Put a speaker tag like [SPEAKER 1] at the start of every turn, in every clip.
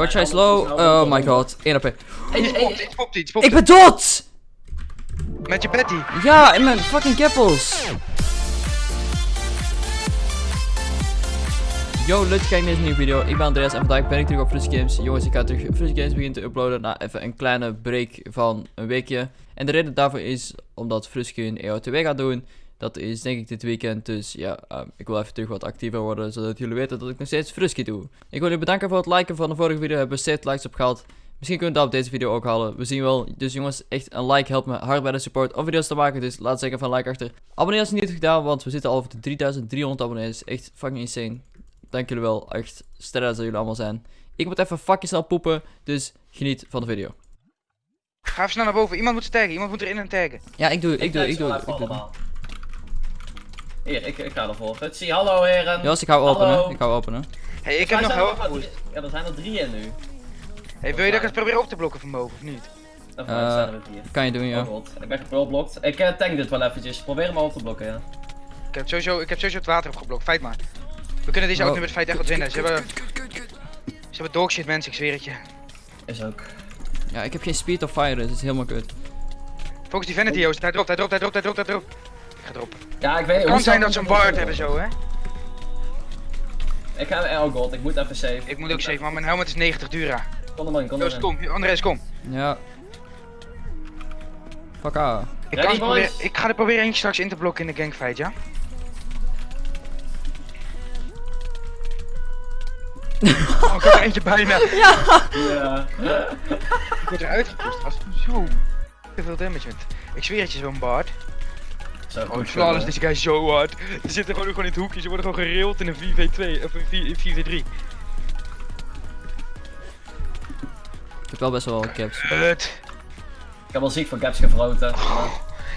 [SPEAKER 1] Gotcha is low. Oh my god. 1 AP.
[SPEAKER 2] Iets popt, iets popt, iets popt.
[SPEAKER 1] Ik ben dood!
[SPEAKER 2] Met je Betty.
[SPEAKER 1] Ja, in mijn fucking keppels. Yo, leuk kijken naar deze nieuwe video. Ik ben Andreas en vandaag ben ik terug op Frus Games. Jongens, ik ga terug Frus Games beginnen te uploaden na even een kleine break van een weekje. En de reden daarvoor is omdat Fruske een EO2 gaat doen. Dat is denk ik dit weekend, dus ja, ehm, ik wil even terug wat actiever worden, zodat jullie weten dat ik nog steeds Fruski doe. Ik wil jullie bedanken voor het liken van de vorige video, hebben we 7 likes op gehad. Misschien kunnen we dat op deze video ook halen. We zien wel. Dus jongens, echt een like helpt me hard bij de support om video's te maken. Dus laat zeker van like achter. Abonneer als je niet hebt gedaan, want we zitten al op de 3300 abonnees. Echt fucking insane. Dank jullie wel. Echt sterren dat jullie allemaal zijn. Ik moet even fucking snel poepen, dus geniet van de video.
[SPEAKER 2] Ga even snel naar boven. Iemand moet ze taggen. Iemand moet erin en taggen.
[SPEAKER 1] Ja, ik doe, ik doe, ik doe, ik doe.
[SPEAKER 3] Hier, ik, ik ga ervoor. Futsi, hallo heren.
[SPEAKER 1] Jos, ik hou openen. Ik hou openen.
[SPEAKER 2] Hey, ik heb nog
[SPEAKER 3] drie- Ja, er zijn er drie in nu.
[SPEAKER 2] Hey, wil je dat ik het probeer op te blokken van boven of niet?
[SPEAKER 1] Eh,
[SPEAKER 3] uh, zijn er vier.
[SPEAKER 1] Kan je doen, ja.
[SPEAKER 3] Oh god, ik ben gepulblokt. Ik eh, tank dit wel eventjes. Probeer hem op te blokken, ja.
[SPEAKER 2] Ik heb sowieso, ik heb sowieso het water opgeblokt. Feit maar. We kunnen deze
[SPEAKER 1] Oh.
[SPEAKER 2] auto met feit echt wat winnen. Ze hebben, ze hebben dogshit mensen, ik zweer het je.
[SPEAKER 3] Is ook.
[SPEAKER 1] Ja, ik heb geen speed of fire, dus het is helemaal kut.
[SPEAKER 2] Focus die vanity, Joost. Hij dropt, hij dropt, hij dropt, hij dropt, hij dropt.
[SPEAKER 3] Ja, ik weet niet.
[SPEAKER 2] Het kan zijn dat ze een bard hebben zo, hè.
[SPEAKER 3] Ik ga, oh god, ik moet even save.
[SPEAKER 2] Ik moet ook safe, maar mijn helmet is 90 dura.
[SPEAKER 3] Kom er maar in, kom er in.
[SPEAKER 2] kom. Andres, kom.
[SPEAKER 1] Ja. Fuck ah.
[SPEAKER 2] Ik, kan proberen, ik ga er proberen eentje straks in te blokken in de gangfight, ja? Oh, ik heb er eentje bijna.
[SPEAKER 3] Ja.
[SPEAKER 2] Ik word eruit gepust. Zo. Te veel damage met. Ik zweer het je, zo'n bard.
[SPEAKER 3] Zo,
[SPEAKER 2] Oh, flawless,
[SPEAKER 3] zo,
[SPEAKER 2] deze guy is zo hard. Ze zitten gewoon, gewoon in het hoekje. Ze worden gewoon gerild in een 4v2. Of een 4 4v3.
[SPEAKER 1] Ik heb wel best wel caps.
[SPEAKER 2] Kut.
[SPEAKER 3] Ik heb wel ziek van gaps gefroten. Ja.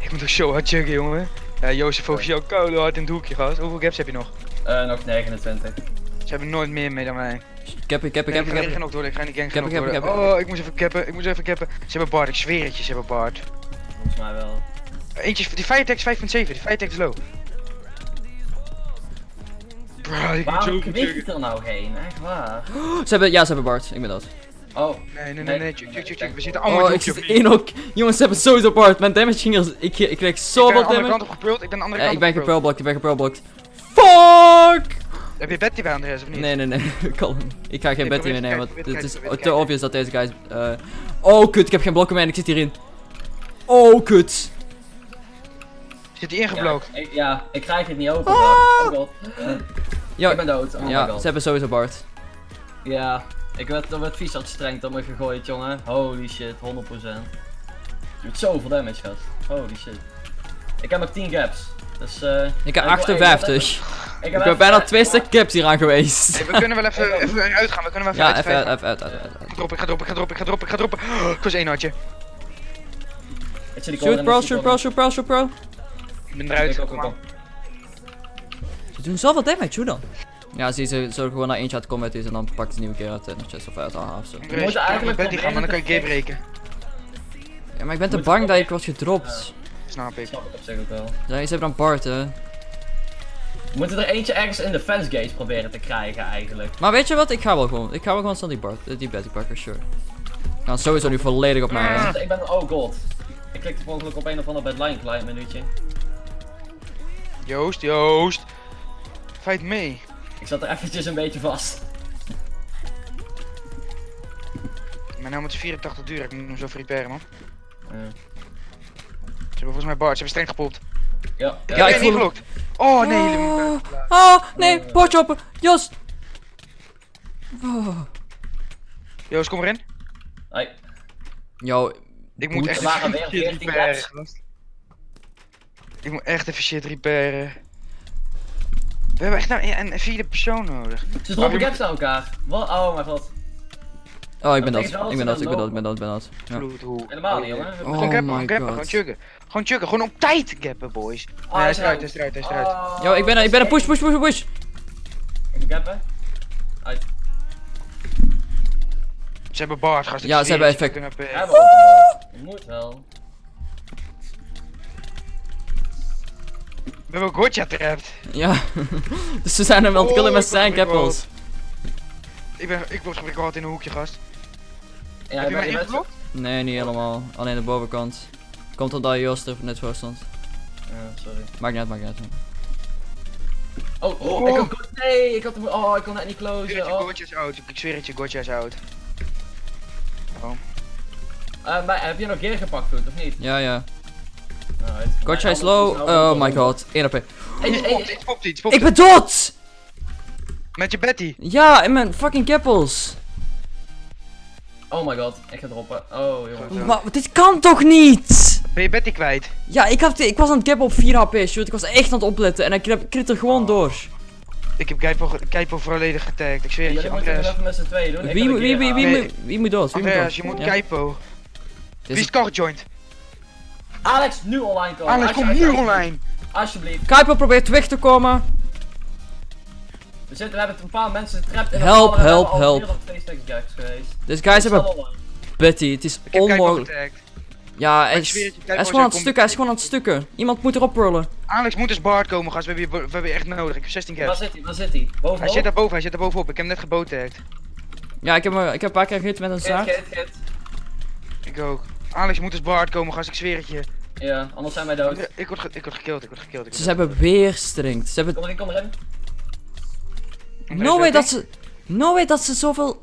[SPEAKER 2] Ik moet toch zo hard chuggen, jongen. Ja, Jozef focus jou koude hard in het hoekje, gast. Hoeveel gaps heb je nog?
[SPEAKER 3] Eh, nog 29.
[SPEAKER 2] Ze hebben nooit meer mee dan mij.
[SPEAKER 1] Ik heb, ik heb, ik
[SPEAKER 2] Nee,
[SPEAKER 1] heb,
[SPEAKER 2] ik
[SPEAKER 1] ik
[SPEAKER 2] ga
[SPEAKER 1] heb.
[SPEAKER 2] genokt worden, ik ga in die gang
[SPEAKER 1] Ik heb,
[SPEAKER 2] genokt
[SPEAKER 1] ik heb,
[SPEAKER 2] worden.
[SPEAKER 1] ik heb.
[SPEAKER 2] Oh, ik moest even cappen, ik moest even cappen. Ze hebben Bard, ik zweer het je, ze hebben Bard.
[SPEAKER 3] Volgens mij wel.
[SPEAKER 2] Eentje, die Firetex 5.7, die Firetex is low. Bro, ik moet zo
[SPEAKER 3] Waarom kwikt
[SPEAKER 2] chuggen.
[SPEAKER 3] er nou geen? Echt waar?
[SPEAKER 1] Ze hebben, ja, ze hebben Bart. Ik ben dood.
[SPEAKER 3] Oh,
[SPEAKER 2] Nee, nee, nee, nee, chug, chug. We zitten allemaal
[SPEAKER 1] Oh,
[SPEAKER 2] in
[SPEAKER 1] ik zit één ook. Jongens, ze hebben sowieso Bart. Mijn damage ging er. Ik, ik kreeg
[SPEAKER 2] Ik ben
[SPEAKER 1] zoveel
[SPEAKER 2] de andere
[SPEAKER 1] damage.
[SPEAKER 2] kant op ik ben de andere kant
[SPEAKER 1] ik ben gepurlblokt, ik ben gepurlblokt. Fuck!
[SPEAKER 2] Heb je Betty bij Andreas of niet?
[SPEAKER 1] Nee, nee, nee. Kalm. Ik ga geen Betty meer nemen, want het is
[SPEAKER 2] te
[SPEAKER 1] obvious dat deze guys... eh Oh, kut. Ik heb geen blokken meer en ik zit hierin. Oh, kut.
[SPEAKER 2] Zit die
[SPEAKER 3] ja,
[SPEAKER 2] ingeblokt?
[SPEAKER 3] ik, ja, ik krijg het niet open. Oh god. Ik ben dood. Oh my
[SPEAKER 1] ja
[SPEAKER 3] god.
[SPEAKER 1] ze hebben sowieso Bart.
[SPEAKER 3] Ja, ik werd, er werd vies uit streng op me gegooid, jongen. Holy shit, 100%. Je doet zoveel damage, gast. Holy shit. Ik heb nog 10 gaps. Dus eh.
[SPEAKER 1] Ik heb
[SPEAKER 3] wil-
[SPEAKER 1] 58.
[SPEAKER 3] Ik,
[SPEAKER 1] Ik
[SPEAKER 3] heb
[SPEAKER 1] ben
[SPEAKER 3] even-
[SPEAKER 1] bijna twee stuk caps hier aan geweest.
[SPEAKER 2] Hey, we kunnen wel even, even uitgaan, we kunnen wel
[SPEAKER 1] Ja,
[SPEAKER 2] even
[SPEAKER 1] even,
[SPEAKER 2] uit.
[SPEAKER 1] even, even, even, even.
[SPEAKER 2] Ik ga droppen, ik ga droppen, ik ga droppen, ik ga droppen, ik ga droppen. Oh, ik was één hartje.
[SPEAKER 3] Ik
[SPEAKER 1] Shoot pro,
[SPEAKER 3] ik
[SPEAKER 1] shoot pro, shoot pro, shoot pro.
[SPEAKER 2] Ik ben
[SPEAKER 3] corner.
[SPEAKER 2] eruit.
[SPEAKER 3] Ik.
[SPEAKER 1] Ze doen zoveel damage, hoe dan? Ja, zie ze zullen gewoon naar eentje uit combat is en dan pakt ze een nieuwe keer uit de chest of uit de of zo.
[SPEAKER 2] Ik
[SPEAKER 3] moeten
[SPEAKER 2] moet
[SPEAKER 3] eigenlijk
[SPEAKER 2] Betty gaan, maar dan kan ik game breken.
[SPEAKER 1] Ja, maar ik ben te bang dat ik word gedropt.
[SPEAKER 2] Snap ik.
[SPEAKER 3] Snap ik op zich ook wel.
[SPEAKER 1] Ja, ze hebben dan Bart, hè.
[SPEAKER 3] We moeten er eentje ergens in de fence gates proberen te krijgen, eigenlijk.
[SPEAKER 1] Maar weet je wat? Ik ga wel gewoon. Ik ga wel gewoon snel die Bart, eh, die Betty pakken, sure. Gaan sowieso nu volledig op mij,
[SPEAKER 3] ik ben, oh god. Ik klikte ongeluk op een of ander bedline klein minuutje.
[SPEAKER 2] Joost, Joost. Fight mee.
[SPEAKER 3] Ik zat er eventjes een beetje vast.
[SPEAKER 2] Mijn helmet is 84 duur, ik moet hem zo repairen, man.
[SPEAKER 3] Eh,
[SPEAKER 2] Ze hebben volgens mij Bart, ze hebben streng gepopt.
[SPEAKER 3] ja,
[SPEAKER 2] Ik
[SPEAKER 1] Ja,
[SPEAKER 2] heb
[SPEAKER 1] ik voel-
[SPEAKER 2] ingelokt. Oh nee,
[SPEAKER 1] Oh, oh nee, potchopper. Jos. Oh.
[SPEAKER 2] Joost, kom erin.
[SPEAKER 3] Hoi.
[SPEAKER 1] Yo,
[SPEAKER 2] Ik moet echt
[SPEAKER 3] waren weer
[SPEAKER 2] shit
[SPEAKER 3] 14
[SPEAKER 2] repairen. Ik moet echt even shit repairen. We hebben echt nou een, een vierde persoon nodig.
[SPEAKER 3] Ze droppen gaps aan elkaar. Wat? Oh mijn god.
[SPEAKER 1] oh ik ben
[SPEAKER 3] Dat wel
[SPEAKER 1] Ik ben
[SPEAKER 3] dat
[SPEAKER 1] ik ben dood, ik ben dood, ik ben
[SPEAKER 2] hoe.
[SPEAKER 3] Helemaal niet, jongen.
[SPEAKER 1] Oh
[SPEAKER 2] Gewoon gappen,
[SPEAKER 1] my
[SPEAKER 2] gewoon gappen, gewoon chuggen. Gewoon chuggen, gewoon op tijd gappen, boys.
[SPEAKER 3] Oh,
[SPEAKER 2] Nee, hij is eruit, hij is eruit, hij is eruit.
[SPEAKER 3] Oh,
[SPEAKER 1] Yo, ik ben er, ik ben er, push, push, push, push.
[SPEAKER 3] Ik moet gappen. Uit.
[SPEAKER 2] Ze hebben Bart, gast. ik
[SPEAKER 1] Ja, ze hebben effect.
[SPEAKER 2] we kunnen hebben Gotcha trapped.
[SPEAKER 1] Ja. dus we zijn hem aan het killen
[SPEAKER 2] Oh,
[SPEAKER 1] met
[SPEAKER 2] ben- ik ben. Ik word ik altijd in een hoekje, gast.
[SPEAKER 3] Ja,
[SPEAKER 2] Heb je mij ingeblokt?
[SPEAKER 1] Nee, niet helemaal. Alleen de bovenkant. Komt omdat Joost er net voor stond.
[SPEAKER 3] Ja, sorry.
[SPEAKER 1] Maakt niet uit, maakt niet uit.
[SPEAKER 3] Oh, oh,
[SPEAKER 2] Oh.
[SPEAKER 3] ik had... Nee, ik had hem... Oh, ik kon net niet closen. Oh.
[SPEAKER 2] Gotcha is oud. Ik zweer het je, Gotcha is oud. Oh.
[SPEAKER 3] Eh, maar heb je nog gear gepakt, goed, of niet?
[SPEAKER 1] Ja, ja. Gotcha is low.
[SPEAKER 3] het
[SPEAKER 1] Oh my god. 1 AP.
[SPEAKER 2] Iets popt, iets.
[SPEAKER 1] Ik ben dood!
[SPEAKER 2] Met je Betty.
[SPEAKER 1] Ja, in mijn fucking keppels.
[SPEAKER 3] Oh my god, ik ga droppen. Oh, jongen.
[SPEAKER 2] Ja.
[SPEAKER 1] Maar dit kan toch niet?
[SPEAKER 2] Ben je Betty kwijt?
[SPEAKER 1] Ja, ik, had, ik was aan het gappen op 4 HP, shoot. Ik was echt aan het opletten en ik krit- er gewoon door.
[SPEAKER 2] Ik heb Keipo, volledig getagd. Ik zweer het je,
[SPEAKER 3] het
[SPEAKER 2] Andreas.
[SPEAKER 3] even met z'n tweeën doen. Ik
[SPEAKER 1] Wie, moet- wie,
[SPEAKER 3] gear
[SPEAKER 1] wie, wie,
[SPEAKER 3] halen.
[SPEAKER 2] Nee.
[SPEAKER 1] moet- wie moet dood? Wie moet dood?
[SPEAKER 2] je moet
[SPEAKER 1] Ja.
[SPEAKER 2] Keipo. Wie
[SPEAKER 1] is-
[SPEAKER 2] is car joint?
[SPEAKER 3] Alex, nu online komen.
[SPEAKER 2] Alex,
[SPEAKER 3] Alsje-
[SPEAKER 2] kom nu online.
[SPEAKER 3] Alsjeblieft.
[SPEAKER 1] Kuiper probeert weg te komen.
[SPEAKER 3] We, zitten, we hebben een paar mensen getrapt in de
[SPEAKER 1] Help, help, help. Dus guys hebben. Betty. Het is
[SPEAKER 2] Ik heb Keipo
[SPEAKER 1] onmogelijk. Ja, hij is, hij is gewoon aan het stukken. Hij is gewoon aan het stukken. Iemand moet erop rollen.
[SPEAKER 2] Alex moet eens Bart komen, gast. We hebben je, we hebben je echt nodig. Ik heb 16
[SPEAKER 3] Waar
[SPEAKER 2] gaps.
[SPEAKER 3] zit hij? Waar zit hij? Bovenop?
[SPEAKER 2] Hij zit daar boven, hij zit daar bovenop. Ik heb hem net gebotagd.
[SPEAKER 1] Ja, ik heb, ik heb een paar keer gehit met een zaak.
[SPEAKER 3] git, git.
[SPEAKER 2] Ik ook. Alex moet eens Bart komen, gast. Ik zweer het je.
[SPEAKER 3] Ja, anders zijn wij dood.
[SPEAKER 2] Ik word, ik word gekilld, ik word gekilld. Ik
[SPEAKER 1] Ze hebben weer strength. Ze hebben...
[SPEAKER 3] Kom erin, kom erin.
[SPEAKER 1] No way dat ze... No way dat ze zoveel...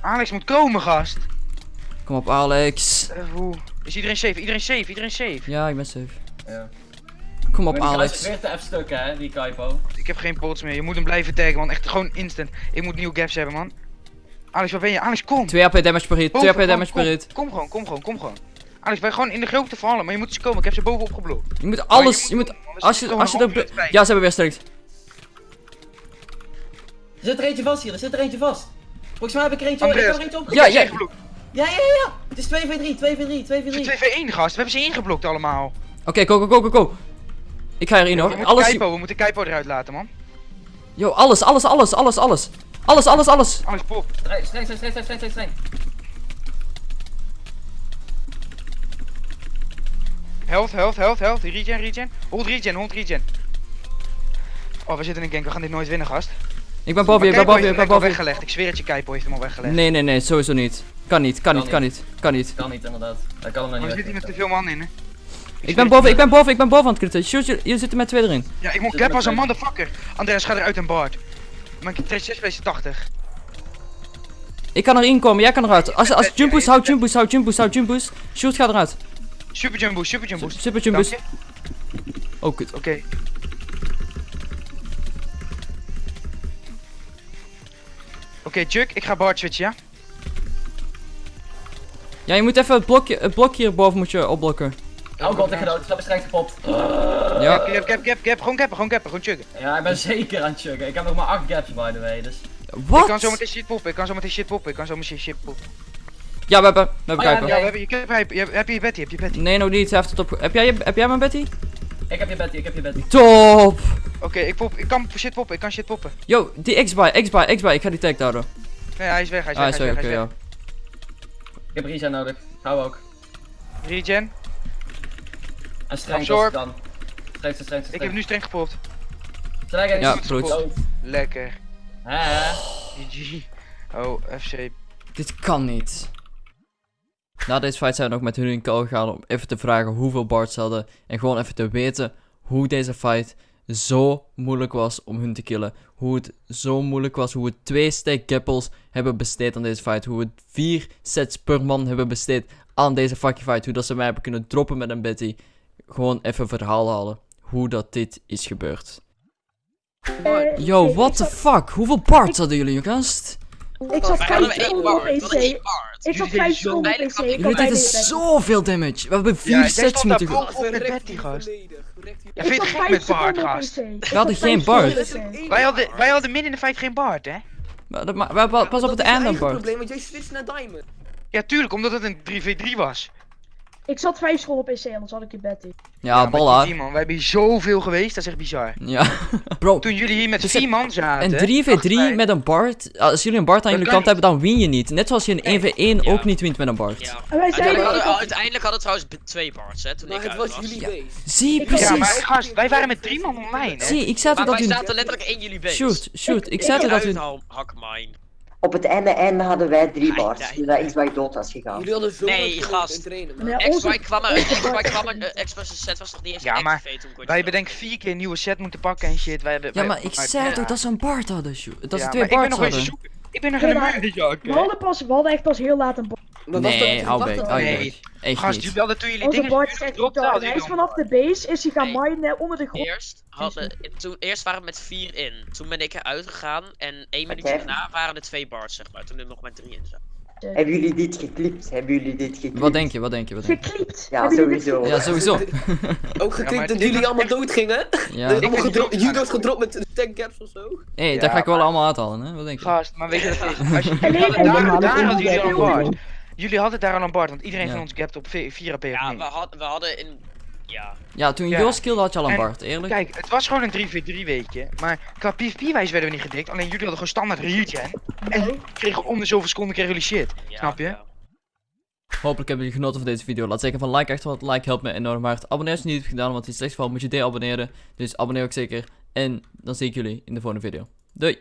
[SPEAKER 2] Alex moet komen, gast.
[SPEAKER 1] Kom op, Alex.
[SPEAKER 2] Eh, hoe? Is iedereen safe? Iedereen safe? Iedereen safe?
[SPEAKER 1] Ja, ik ben safe.
[SPEAKER 3] Ja.
[SPEAKER 1] Kom op, Alex.
[SPEAKER 3] weer te hè, die Kaipo.
[SPEAKER 2] Ik heb geen pots meer. Je moet hem blijven taggen, man. Echt gewoon instant. Ik moet nieuwe gaps hebben, man. Alex, waar ben je? Alex, kom.
[SPEAKER 1] 2 AP damage per hit. 2 AP damage per hit.
[SPEAKER 2] Kom gewoon, kom gewoon, kom gewoon. Alex, wij gewoon in de grote vallen, maar je moet eens komen. Ik heb ze bovenop geblokt.
[SPEAKER 1] Je moet alles... Je moet... Als je, als je er...
[SPEAKER 2] bij.
[SPEAKER 1] Ja, ze hebben weer strength.
[SPEAKER 3] Er zit er eentje vast hier, er zit er eentje vast. Volgens mij heb ik er eentje, ik
[SPEAKER 2] Andreas,
[SPEAKER 3] heb er eentje op.
[SPEAKER 1] Ja,
[SPEAKER 2] Ik ze
[SPEAKER 1] ja.
[SPEAKER 3] Ja, ja, ja. Het is 2v3, 2v3, 2v3.
[SPEAKER 2] 2v1, gast. We hebben ze ingeblokt allemaal.
[SPEAKER 1] Oké, go, go, go, go, go. Ik ga erin
[SPEAKER 2] We
[SPEAKER 1] hoor.
[SPEAKER 2] moeten
[SPEAKER 1] Alles...
[SPEAKER 2] Keipo, we moeten Keipo eruit laten, man.
[SPEAKER 1] Yo, alles, alles, alles, alles, alles. Alles, alles, alles.
[SPEAKER 2] Alex, pop.
[SPEAKER 3] Streng, streng, streng, streng, streng, streng,
[SPEAKER 2] Health, health, health, health. Regen, regen. Hold regen, hold regen. Oh, we zitten in een gank. We gaan dit nooit winnen, gast.
[SPEAKER 1] Ik ben boven je, ik ben boven je,
[SPEAKER 2] heeft
[SPEAKER 1] ik
[SPEAKER 2] hem
[SPEAKER 1] ben boven je.
[SPEAKER 2] weggelegd. Ik zweer het je, Keipo heeft hem al weggelegd.
[SPEAKER 1] Nee, nee, nee, sowieso niet. Kan niet, kan niet,
[SPEAKER 3] Kan
[SPEAKER 1] niet, kan niet.
[SPEAKER 3] Kan niet, inderdaad. Hij kan hem
[SPEAKER 2] Maar
[SPEAKER 3] niet
[SPEAKER 2] we zitten hier met te veel man in, hè.
[SPEAKER 1] Ik ben boven, ik ben boven, ik ben boven aan het kritten. Shoot, jullie jullie zitten met twee erin.
[SPEAKER 2] Ja, ik moet
[SPEAKER 3] Zit
[SPEAKER 2] cap als een motherfucker. Andreas, ga eruit en Bart. Mijn 6 is 80.
[SPEAKER 1] Ik kan erin komen, jij kan eruit. Als, als jump boost, houd jump boost, houd jump boost, houd jump boost. Shoot, ga eruit.
[SPEAKER 2] Super jumbo, super jumbo.
[SPEAKER 1] Super jump boost. Oh, kut.
[SPEAKER 2] Oké. Oké, Chuck, ik ga Bart switchen, ja?
[SPEAKER 1] Ja, je moet even het blokje, het blokje hierboven moet je opblokken.
[SPEAKER 3] Oh god, ik ga dood. Ik heb streng gepopt.
[SPEAKER 1] Ja.
[SPEAKER 2] Cap, cap, cap, cap. Gewoon cappen, gewoon cappen, gewoon chuggen.
[SPEAKER 3] Ja, ik ben zeker aan het chuggen. Ik heb nog maar 8 gaps by the way, dus.
[SPEAKER 2] Ik kan zo
[SPEAKER 1] Wat?
[SPEAKER 2] meteen shit poppen, ik kan zo meteen shit poppen, ik kan zo meteen shit poppen.
[SPEAKER 1] Ja, we hebben, we hebben
[SPEAKER 3] Oh, ja,
[SPEAKER 1] kijken.
[SPEAKER 2] Ja, we hebben je cap, heb je, heb je je Betty, heb je Betty.
[SPEAKER 1] Nee, nog niet. Hij heeft het op. Heb jij, heb jij mijn Betty?
[SPEAKER 3] Ik heb je Betty, ik heb je Betty.
[SPEAKER 1] Top!
[SPEAKER 2] Oké, ik pop, ik kan shit poppen, ik kan shit poppen.
[SPEAKER 1] Yo, die X-Buy, X-Buy, X-Buy. Ik ga die tag houden.
[SPEAKER 2] Nee, hij is weg, hij is
[SPEAKER 1] Ah,
[SPEAKER 2] weg, hij is
[SPEAKER 1] oké,
[SPEAKER 2] weg, hij is
[SPEAKER 1] ja.
[SPEAKER 3] Ik heb regen nodig. Hou ook.
[SPEAKER 2] Regen,
[SPEAKER 3] En streng als het kan. Streng, streng, streng.
[SPEAKER 2] ik heb nu streng gepopt.
[SPEAKER 3] Streng en
[SPEAKER 1] Ja,
[SPEAKER 3] is
[SPEAKER 1] goed.
[SPEAKER 2] Lekker.
[SPEAKER 3] Hè, hè.
[SPEAKER 2] GG. Oh, FC.
[SPEAKER 1] Dit kan niet. Na deze fight zijn we nog met hun in call gegaan om even te vragen hoeveel bards ze hadden. En gewoon even te weten hoe deze fight zo moeilijk was om hun te killen. Hoe het zo moeilijk was. Hoe we twee stack gapples hebben besteed aan deze fight. Hoe we vier sets per man hebben besteed aan deze fucking fight. Hoe dat ze mij hebben kunnen droppen met een Betty. Gewoon even verhaal halen. Hoe dat dit is gebeurd. Yo, what the fuck? Hoeveel bards hadden jullie, gast?
[SPEAKER 4] Ik zat
[SPEAKER 5] bar.
[SPEAKER 4] op
[SPEAKER 5] één bar.
[SPEAKER 4] Ik uur op
[SPEAKER 5] zo
[SPEAKER 4] PC. Ik had
[SPEAKER 1] Jullie deden zoveel damage. We hebben vier
[SPEAKER 2] Ja, jij
[SPEAKER 1] sets
[SPEAKER 2] stond
[SPEAKER 1] moeten... go-
[SPEAKER 2] boven met Betty, gast.
[SPEAKER 5] We
[SPEAKER 2] Ja, vind je het gek met Bart, gast?
[SPEAKER 1] We hadden geen Bart.
[SPEAKER 2] Wij hadden, wij hadden midden in de fight geen Bart, hè?
[SPEAKER 1] Maar- pas op het einde, Bart.
[SPEAKER 5] probleem, want jij switcht naar Diamond.
[SPEAKER 2] Ja, tuurlijk, omdat het een 3v3 was.
[SPEAKER 4] Ik zat vijf school op PC, anders had ik je bed in.
[SPEAKER 1] Ja,
[SPEAKER 2] die vier man. We hebben hier zoveel geweest, dat is echt bizar.
[SPEAKER 1] Ja. Bro,
[SPEAKER 2] Toen jullie hier met
[SPEAKER 1] Dus
[SPEAKER 2] vier man zaten.
[SPEAKER 1] een 3v3
[SPEAKER 2] dacht
[SPEAKER 1] met een Bart. Als jullie een Bart aan jullie
[SPEAKER 2] kan
[SPEAKER 1] kant hebben, dan win je niet. Net zoals je een 1v1
[SPEAKER 5] Ja.
[SPEAKER 1] ook niet wint met een Bart.
[SPEAKER 5] Ja.
[SPEAKER 4] En wij zeiden,
[SPEAKER 5] Uiteindelijk hadden,
[SPEAKER 4] had-
[SPEAKER 5] uiteindelijk hadden trouwens twee parts, hè, toen
[SPEAKER 6] Maar
[SPEAKER 5] ik
[SPEAKER 6] het was
[SPEAKER 5] was.
[SPEAKER 6] jullie
[SPEAKER 1] Ja.
[SPEAKER 6] base.
[SPEAKER 1] Zie,
[SPEAKER 4] Ik-
[SPEAKER 1] precies.
[SPEAKER 2] Ja, maar gast, wij waren met drie man online, hè?
[SPEAKER 1] Zie, ik zei dat
[SPEAKER 5] wij zaten letterlijk in jullie base.
[SPEAKER 1] Shoot, shoot. Ik
[SPEAKER 4] Ik-
[SPEAKER 1] zei toch dat u...
[SPEAKER 7] Op het einde, einde hadden wij drie bars,
[SPEAKER 5] nee.
[SPEAKER 7] toen dat X-Bike dood was gegaan.
[SPEAKER 6] Jullie hadden zo
[SPEAKER 5] Nee, gast.
[SPEAKER 6] in trainen.
[SPEAKER 4] Nee, onze-
[SPEAKER 5] kwam er,
[SPEAKER 4] Bart-
[SPEAKER 5] kwam er, Xbox set was nog niet eens
[SPEAKER 2] Ja, maar Wij hebben denk ik vier keer een nieuwe set moeten pakken en shit. Wij hebben,
[SPEAKER 1] Ja, maar ik zei
[SPEAKER 2] ja.
[SPEAKER 1] toch dat ze een Bart hadden. Dat ze
[SPEAKER 2] Ja,
[SPEAKER 1] twee
[SPEAKER 2] maar ik ben nog eens
[SPEAKER 1] hadden.
[SPEAKER 2] zoeken. Ik ben nog
[SPEAKER 4] Ja,
[SPEAKER 2] muur, Jack.
[SPEAKER 4] we hadden, pas, we hadden echt pas heel laat een
[SPEAKER 6] was
[SPEAKER 1] Nee,
[SPEAKER 6] dat-
[SPEAKER 1] hou hou
[SPEAKER 2] Nee.
[SPEAKER 1] Echt
[SPEAKER 2] Gast,
[SPEAKER 1] niet.
[SPEAKER 2] jullie hadden toen jullie dingen gedropt hadden.
[SPEAKER 4] Hij is vanaf de base, is hij gaan
[SPEAKER 5] Nee.
[SPEAKER 4] minen onder de grond.
[SPEAKER 5] Eerst, hadden, toen, eerst waren we met vier in. Toen ben ik eruit gegaan en één minuutje
[SPEAKER 7] Oké.
[SPEAKER 5] daarna waren er twee bars, zeg maar. Toen er nog maar drie in zaten.
[SPEAKER 7] Hebben jullie dit geklipt? Hebben jullie dit geklipt?
[SPEAKER 1] Wat denk je, wat denk je, wat denk je?
[SPEAKER 4] Geklipt.
[SPEAKER 7] Ja,
[SPEAKER 4] Hebben
[SPEAKER 7] sowieso.
[SPEAKER 1] Ja, sowieso.
[SPEAKER 6] Ook geklikt
[SPEAKER 2] maar
[SPEAKER 6] dat jullie allemaal
[SPEAKER 2] echt-
[SPEAKER 6] dood gingen.
[SPEAKER 1] Ja.
[SPEAKER 6] allemaal Judo's gedropt met 10 caps of zo.
[SPEAKER 1] Hé,
[SPEAKER 2] Ja,
[SPEAKER 1] dat ga ik wel
[SPEAKER 2] maar-
[SPEAKER 1] allemaal uithalen, hè? Wat denk je?
[SPEAKER 2] Gast, maar weet je wat het is? Als je, daar, daar hadden jullie al bard. Jullie hadden daar al een bard, want iedereen
[SPEAKER 1] Ja.
[SPEAKER 2] van ons gapt op 4 AP.
[SPEAKER 5] Ja, we, had, we hadden in... Ja,
[SPEAKER 1] Ja, toen
[SPEAKER 2] Ja.
[SPEAKER 1] Jos killde had je al een
[SPEAKER 2] En-
[SPEAKER 1] Bart, eerlijk.
[SPEAKER 2] Kijk, het was gewoon een 3v3 weekje, maar qua PvP-wijs werden we niet gedikt, alleen jullie hadden gewoon standaard regen. En kregen om de zoveel seconden kregen jullie shit.
[SPEAKER 5] ja,
[SPEAKER 2] Snap je?
[SPEAKER 5] ja.
[SPEAKER 1] Hopelijk hebben jullie genoten van deze video. Laat zeker van like achter, want like helpt me enorm hard. Abonneer als je het niet hebt gedaan, want in het slechtste geval moet je deabonneren. Dus abonneer ook zeker. En dan zie ik jullie in de volgende video. Doei!